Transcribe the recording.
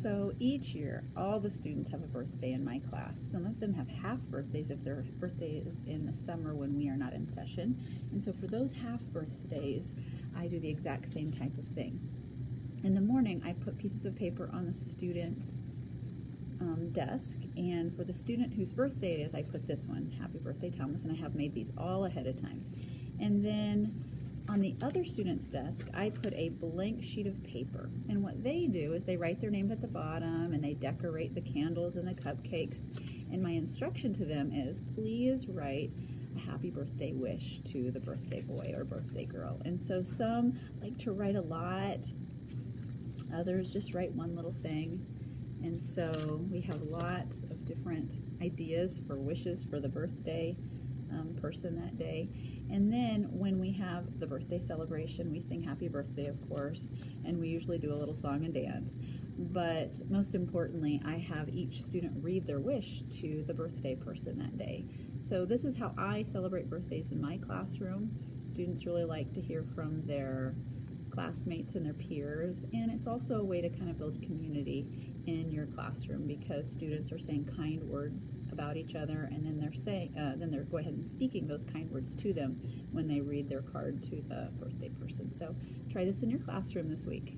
So each year, all the students have a birthday in my class. Some of them have half birthdays if their birthday is in the summer when we are not in session. And so for those half birthdays, I do the exact same type of thing. In the morning, I put pieces of paper on the student's um, desk, and for the student whose birthday it is, I put this one, Happy Birthday Thomas, and I have made these all ahead of time. And then on the other student's desk, I put a blank sheet of paper. And what they do is they write their name at the bottom and they decorate the candles and the cupcakes. And my instruction to them is please write a happy birthday wish to the birthday boy or birthday girl. And so some like to write a lot, others just write one little thing. And so we have lots of different ideas for wishes for the birthday um, person that day. And then when we have the birthday celebration, we sing happy birthday, of course, and we usually do a little song and dance. But most importantly, I have each student read their wish to the birthday person that day. So this is how I celebrate birthdays in my classroom. Students really like to hear from their classmates and their peers, and it's also a way to kind of build community in your classroom because students are saying kind words about each other, and then they're saying, uh, then they're go ahead and speaking those kind words to them when they read their card to the birthday person. So try this in your classroom this week.